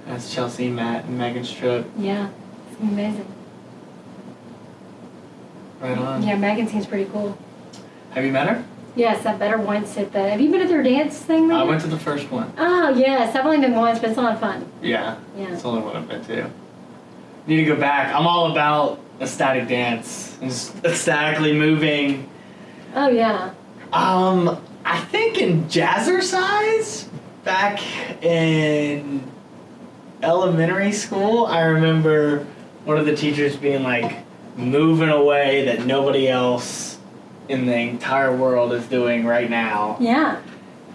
as Chelsea, Matt, and Megan's trip. Yeah, it's amazing. Right on. Yeah, Megan seems pretty cool. Have you met her? Yes, I met her once at the. Have you been at their dance thing? I went to the first one. Oh yes, I've only been once, but it's a lot of fun. Yeah, Yeah. it's the only one I've been to. Need to go back. I'm all about ecstatic dance and just ecstatically moving. Oh yeah. Um, I think in Jazzercise back in elementary school, I remember one of the teachers being like, move in a way that nobody else in the entire world is doing right now. Yeah.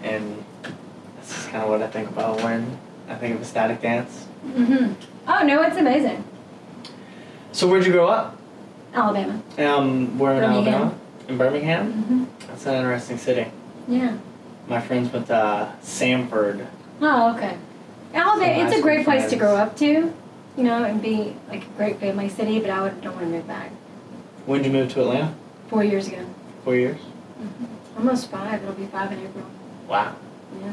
And this is kind of what I think about when I think of ecstatic dance. Mhm. Oh no, it's amazing. So, where'd you grow up? Alabama. Um, we're in Birmingham. Alabama? In Birmingham? Mhm. That's an interesting city. Yeah. My friends went to uh, Samford. Oh, okay. Alabama, it's a great place to grow up to, you know, and be like a great family city. But I would don't want to move back. When did you move to Atlanta? Four years ago, Four years? almost five. It'll be five in April. Wow. Yeah.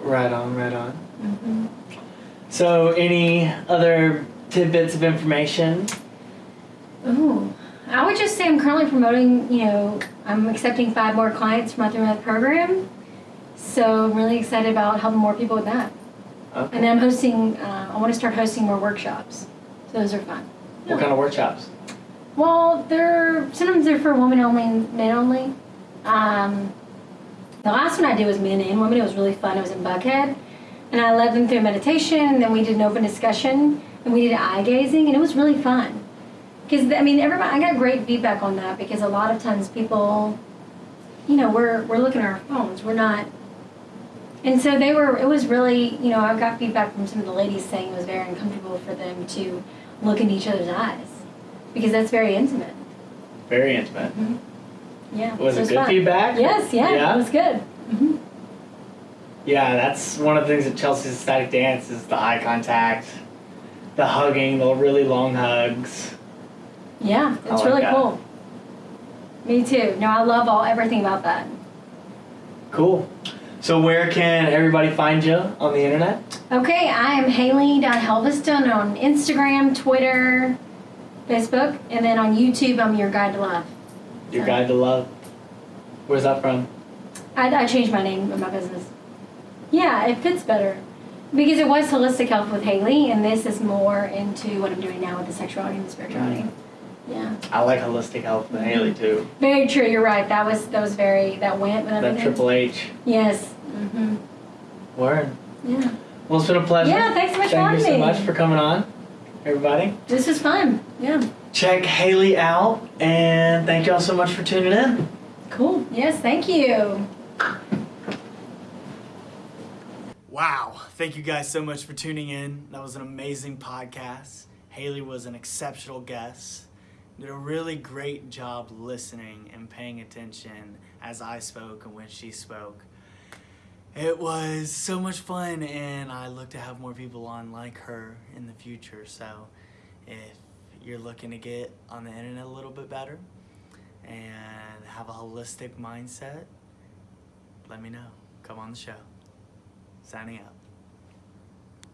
Right on, right on. hmm So, any other tidbits of information? Ooh, I would just say I'm currently promoting. You know, I'm accepting five more clients from my three month program. So I'm really excited about helping more people with that. Okay. And then I'm hosting. Uh, I want to start hosting more workshops. So those are fun. What kind of workshops? Well, they're sometimes they're for women only and men only. Um, the last one I did was men and women. It was really fun. It was in Buckhead, and I led them through meditation. And then we did an open discussion, and we did eye gazing, and it was really fun. Because I mean, everybody, I got great feedback on that because a lot of times people, you know, we're we're looking at our phones. We're not. And so they were. It was really, you know, I got feedback from some of the ladies saying it was very uncomfortable for them to look in each other's eyes because that's very intimate. Very intimate. Yeah. Was so it good fun. feedback? Yes, yeah, Yeah? it was good. hmm Yeah, that's one of the things at Chelsea's static dance is the eye contact, the hugging, the really long hugs. Yeah, it's really cool. Me too. No, I love all everything about that. Cool. So where can everybody find you on the internet? Okay, I am Haley.Helveston on Instagram, Twitter, Facebook, and then on YouTube, I'm your guide to love. Your So- guide to love. Where's that from? I, I changed my name of my business. Yeah, it fits better. Because it was holistic health with Haley, and this is more into what I'm doing now with the sexuality and the spirituality. Mm. Yeah, I like holistic health with Haley too. very true. You're right. That was that was very that went with That. Triple H. Yes. Hmm Word. Yeah. Well, it's been a pleasure. Yeah, thanks so much for Thank you so me. much for coming on, everybody. This was fun. Yeah. Check Haley out, and thank y'all so much for tuning in. Cool. Yes. Thank you. Wow. Thank you guys so much for tuning in. That was an amazing podcast. Haley was an exceptional guest. Did a really great job listening and paying attention as I spoke and when she spoke. It was so much fun, and I look to have more people on like her in the future. So, if you're looking to get on the internet a little bit better and have a holistic mindset, let me know. Come on the show. Signing out.